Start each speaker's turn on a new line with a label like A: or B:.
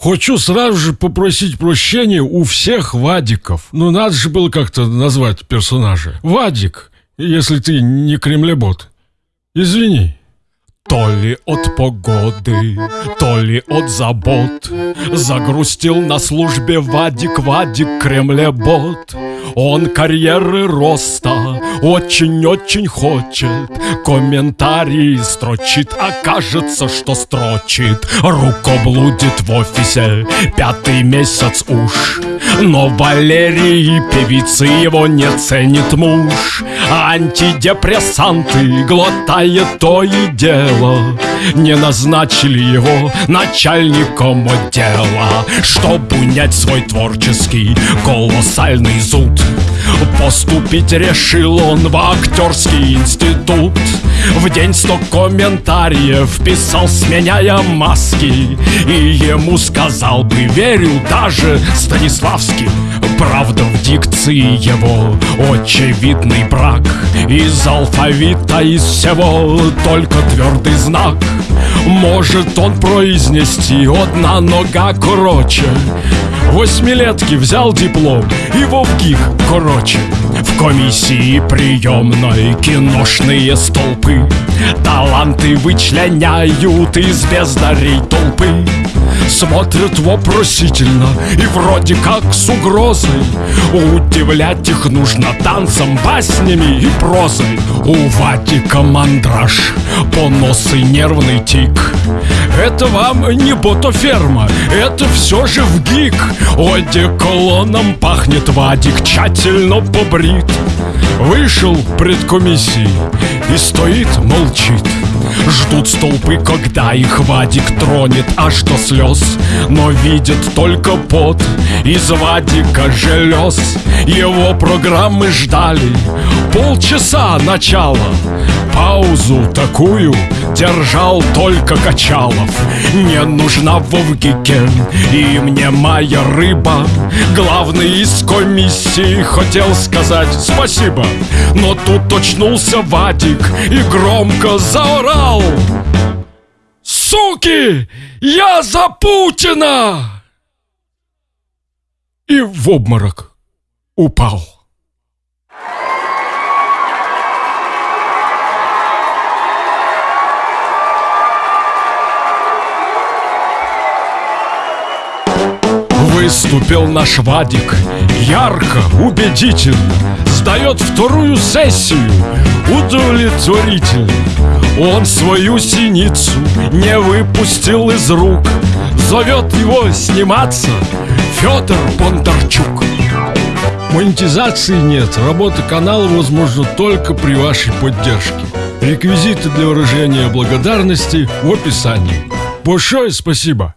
A: Хочу сразу же попросить прощения у всех Вадиков. Ну, надо же было как-то назвать персонажа. Вадик, если ты не кремлебот. Извини.
B: То ли от погоды, то ли от забот Загрустил на службе Вадик, Вадик, кремлебот Он карьеры роста очень-очень хочет Комментарии строчит, а кажется, что строчит. Руко блудит в офисе, пятый месяц уж. Но Валерии певицы его не ценит муж. Антидепрессанты глотает то и дело. Не назначили его начальником отдела. Чтобы унять свой творческий колоссальный зуд Поступить решил он в актерский институт. В день сто комментариев писал, сменяя маски. И ему сказал бы, верю даже Станиславский? Правда в дикции его очевидный брак. Из алфавита, из всего только твердый знак. Может он произнести одна нога короче Восьмилетки взял диплом и вовких короче В комиссии приемной киношные столпы. Таланты вычленяют из бездарей толпы. Смотрят вопросительно и вроде как с угрозой. Удивлять их нужно танцем, баснями и прозой. У Ватика мандраж, понос и нервный тик Это вам не ботоферма, это все же в гик. Одеколоном пахнет Вадик, тщательно побрит. Вышел пред комиссией и стоит, молчит. Ждут столпы, когда их Вадик тронет аж до слез Но видят только пот из Вадика желез Его программы ждали. Полчаса начала Паузу такую держал только Качалов Не нужна Вовгике и мне моя рыба Главный из комиссии хотел сказать спасибо Но тут очнулся Вадик и громко заорал Суки! Я за Путина! И в обморок упал. Выступил наш Вадик ярко, убедительно Сдает вторую сессию удовлетворительно Он свою синицу не выпустил из рук Зовет его сниматься Федор Бондарчук
A: Монетизации нет, работа канала возможна только при вашей поддержке. Реквизиты для выражения благодарности в описании. Большое спасибо!